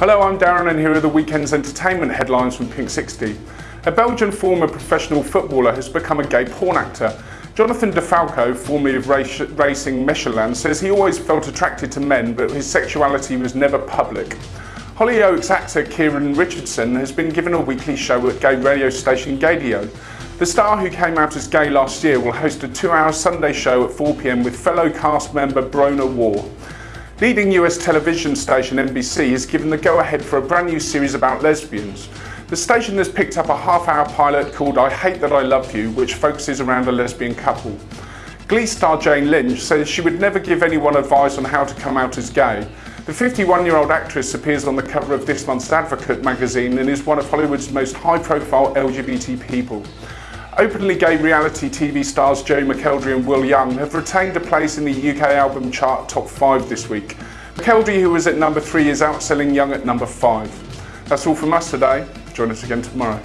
Hello, I'm Darren and here are the weekend's entertainment headlines from Pink 60. A Belgian former professional footballer has become a gay porn actor. Jonathan DeFalco, formerly of Racing Mechelen, says he always felt attracted to men but his sexuality was never public. Hollyoaks actor Kieron Richardson has been given a weekly show at gay radio station Gaydio. The star who came out as gay last year will host a two-hour Sunday show at 4pm with fellow cast member Bronagh Waugh. Leading US television station NBC has given the go-ahead for a brand new series about lesbians. The station has picked up a half-hour pilot called I Hate That I Love You, which focuses around a lesbian couple. Glee star Jane Lynch says she would never give anyone advice on how to come out as gay. The 51-year-old actress appears on the cover of this month's Advocate magazine and is one of Hollywood's most high-profile LGBT people. Openly gay reality TV stars Joe McElderry and Will Young have retained a place in the UK album chart top 5 this week. McElderry, who was at number 3, is outselling Young at number 5. That's all from us today. Join us again tomorrow.